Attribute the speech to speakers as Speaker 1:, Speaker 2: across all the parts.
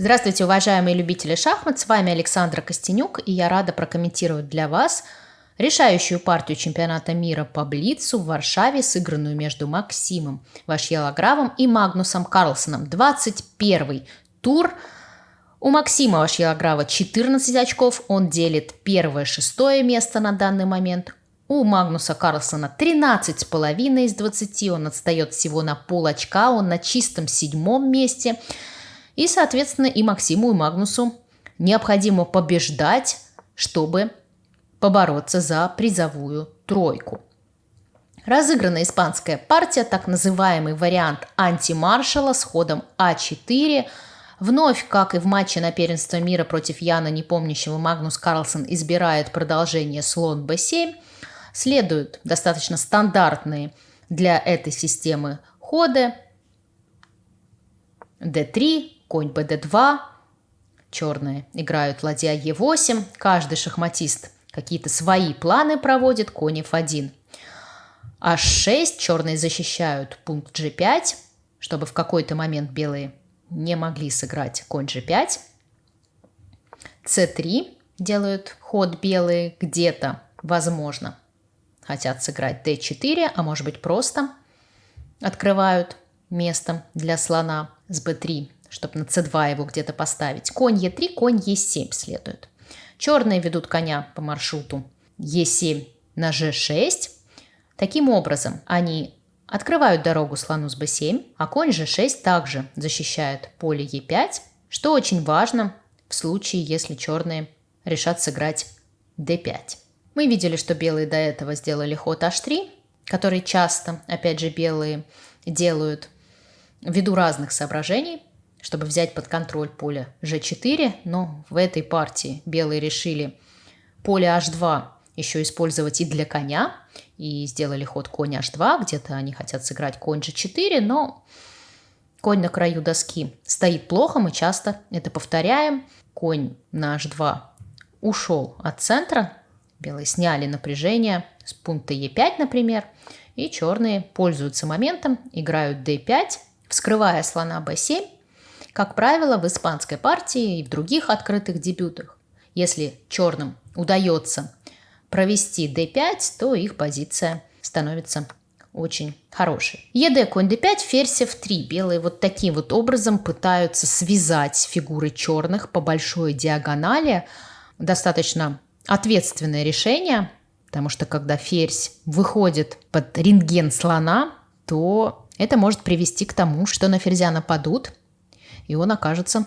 Speaker 1: Здравствуйте, уважаемые любители шахмат, с вами Александра Костенюк, и я рада прокомментировать для вас решающую партию чемпионата мира по Блицу в Варшаве, сыгранную между Максимом Вашьелагравом и Магнусом Карлсоном. 21 тур. У Максима Вашьелаграва 14 очков, он делит первое-шестое место на данный момент. У Магнуса Карлсона 13,5 из 20, он отстает всего на пол очка, он на чистом седьмом месте. И, соответственно, и Максиму, и Магнусу необходимо побеждать, чтобы побороться за призовую тройку. Разыграна испанская партия, так называемый вариант антимаршала с ходом А4. Вновь, как и в матче на первенство мира против Яна Непомнящего, Магнус Карлсон избирает продолжение слон b7 – Следуют достаточно стандартные для этой системы ходы. d3, конь bd2, черные играют ладья e8, каждый шахматист какие-то свои планы проводит, конь f1. h6, черные защищают пункт g5, чтобы в какой-то момент белые не могли сыграть конь g5. c3 делают ход белые где-то, возможно хотят сыграть d4, а может быть просто открывают место для слона с b3, чтобы на c2 его где-то поставить. Конь e3, конь e7 следует. Черные ведут коня по маршруту e7 на g6. Таким образом, они открывают дорогу слону с b7, а конь g6 также защищает поле e5, что очень важно в случае, если черные решат сыграть d5. Мы видели, что белые до этого сделали ход h3, который часто, опять же, белые делают ввиду разных соображений, чтобы взять под контроль поле g4, но в этой партии белые решили поле h2 еще использовать и для коня, и сделали ход конь h2, где-то они хотят сыграть конь g4, но конь на краю доски стоит плохо, мы часто это повторяем. Конь на h2 ушел от центра, Белые сняли напряжение с пункта Е5, например, и черные пользуются моментом, играют D5, вскрывая слона B7, как правило, в испанской партии и в других открытых дебютах. Если черным удается провести d5, то их позиция становится очень хорошей. ЕД конь d5, ферзь f3. Белые вот таким вот образом пытаются связать фигуры черных по большой диагонали. Достаточно ответственное решение, потому что когда ферзь выходит под рентген слона, то это может привести к тому, что на ферзя нападут, и он окажется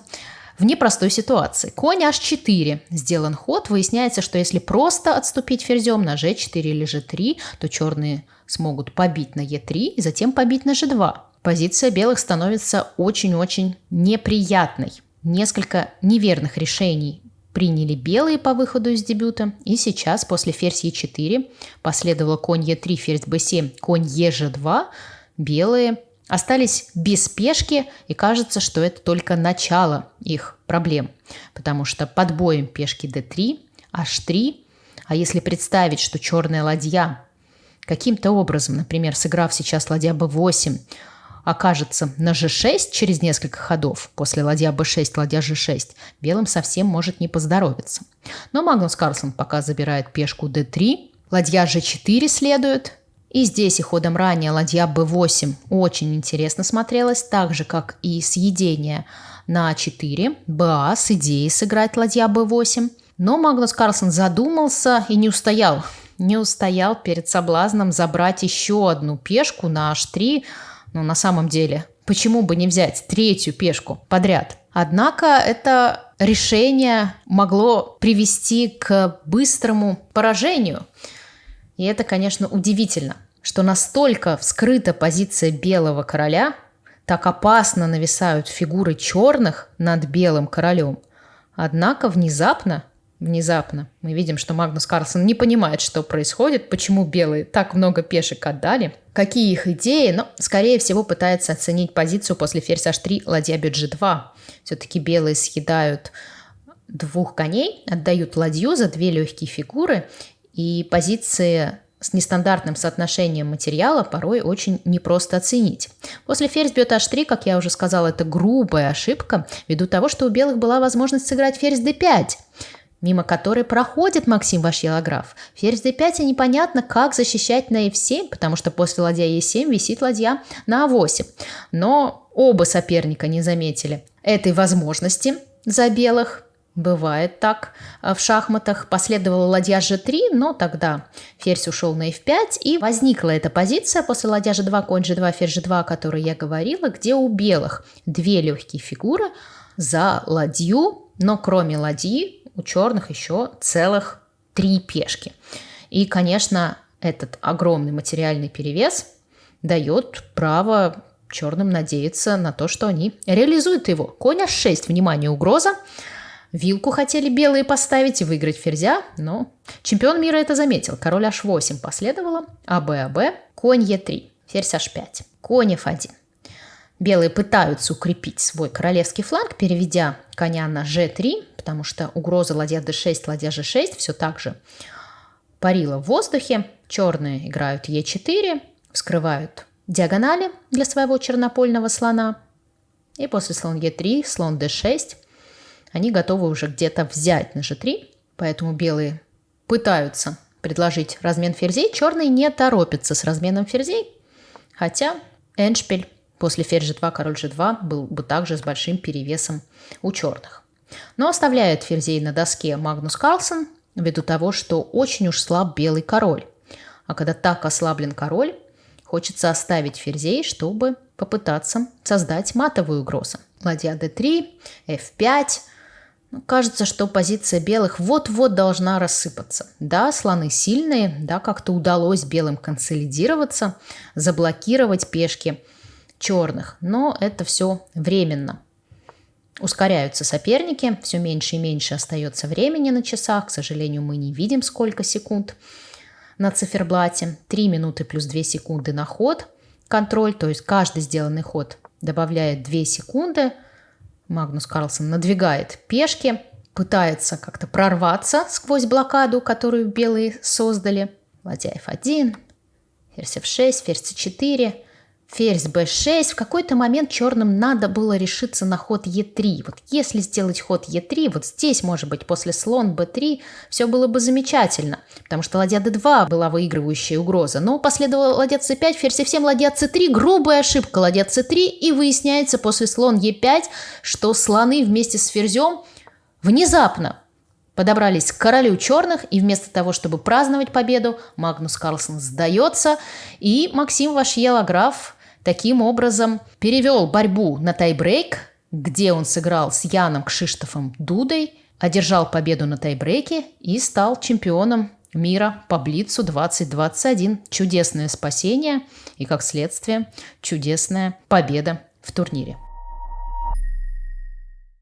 Speaker 1: в непростой ситуации. Конь h4 сделан ход. Выясняется, что если просто отступить ферзем на g4 или g3, то черные смогут побить на e3 и затем побить на g2. Позиция белых становится очень-очень неприятной. Несколько неверных решений приняли белые по выходу из дебюта, и сейчас после ферзь Е4 последовало конь Е3, ферзь Б7, конь Еж2, белые остались без пешки, и кажется, что это только начало их проблем, потому что под боем пешки d3, h3, а если представить, что черная ладья каким-то образом, например, сыграв сейчас ладья b8, окажется на g6 через несколько ходов, после ладья b6, ладья g6, белым совсем может не поздоровиться. Но Магнус Карлсон пока забирает пешку d3, ладья g4 следует, и здесь и ходом ранее ладья b8 очень интересно смотрелась, так же, как и съедение на 4, ба с идеей сыграть ладья b8. Но Магнус Карлсон задумался и не устоял. Не устоял перед соблазном забрать еще одну пешку на h3, но на самом деле, почему бы не взять третью пешку подряд? Однако это решение могло привести к быстрому поражению. И это, конечно, удивительно, что настолько вскрыта позиция белого короля, так опасно нависают фигуры черных над белым королем. Однако внезапно внезапно. Мы видим, что Магнус Карлсон не понимает, что происходит, почему белые так много пешек отдали, какие их идеи, но, скорее всего, пытается оценить позицию после ферзь h3, ладья bg2. Все-таки белые съедают двух коней, отдают ладью за две легкие фигуры, и позиции с нестандартным соотношением материала порой очень непросто оценить. После ферзь бьет h3, как я уже сказала, это грубая ошибка, ввиду того, что у белых была возможность сыграть ферзь d5 мимо которой проходит Максим Вашьелограф. Ферзь d5 и непонятно, как защищать на f7, потому что после ладья e7 висит ладья на a8. Но оба соперника не заметили этой возможности за белых. Бывает так в шахматах. Последовала ладья g3, но тогда ферзь ушел на f5, и возникла эта позиция после ладья g2, конь g2, ферзь g2, о которой я говорила, где у белых две легкие фигуры за ладью, но кроме ладьи у черных еще целых три пешки. И, конечно, этот огромный материальный перевес дает право черным надеяться на то, что они реализуют его. Конь h6, внимание, угроза. Вилку хотели белые поставить и выиграть ферзя, но чемпион мира это заметил. Король h8 последовало, АБ, АБ, конь e3, ферзь h5, конь f1. Белые пытаются укрепить свой королевский фланг, переведя коня на g3, потому что угроза ладья d6, ладья g6 все так же парила в воздухе. Черные играют e4, вскрывают диагонали для своего чернопольного слона. И после слон e3, слон d6 они готовы уже где-то взять на g3, поэтому белые пытаются предложить размен ферзей. Черные не торопятся с разменом ферзей, хотя Эншпиль после ферзь g2, король g2 был бы также с большим перевесом у черных. Но оставляет ферзей на доске Магнус Карлсон ввиду того, что очень уж слаб белый король. А когда так ослаблен король, хочется оставить ферзей, чтобы попытаться создать матовую угрозу. Ладья d3, f5. Ну, кажется, что позиция белых вот-вот должна рассыпаться. Да, слоны сильные, да, как-то удалось белым консолидироваться, заблокировать пешки черных, но это все временно. Ускоряются соперники, все меньше и меньше остается времени на часах. К сожалению, мы не видим, сколько секунд на циферблате. 3 минуты плюс 2 секунды на ход. Контроль, то есть каждый сделанный ход добавляет 2 секунды. Магнус Карлсон надвигает пешки, пытается как-то прорваться сквозь блокаду, которую белые создали. Ладья F1, ферзь F6, ферзь C4 – ферзь b6, в какой-то момент черным надо было решиться на ход e3. Вот если сделать ход e3, вот здесь, может быть, после слон b3, все было бы замечательно, потому что ладья d2 была выигрывающая угроза. Но последовала ладья c5, ферзь c7, ладья c3, грубая ошибка, ладья c3, и выясняется после слон e5, что слоны вместе с ферзем внезапно подобрались к королю черных, и вместо того, чтобы праздновать победу, Магнус Карлсон сдается, и Максим Вашьела, граф, Таким образом, перевел борьбу на тайбрейк, где он сыграл с Яном Кшиштофом Дудой, одержал победу на тайбрейке и стал чемпионом мира по Блицу 2021. Чудесное спасение и, как следствие, чудесная победа в турнире.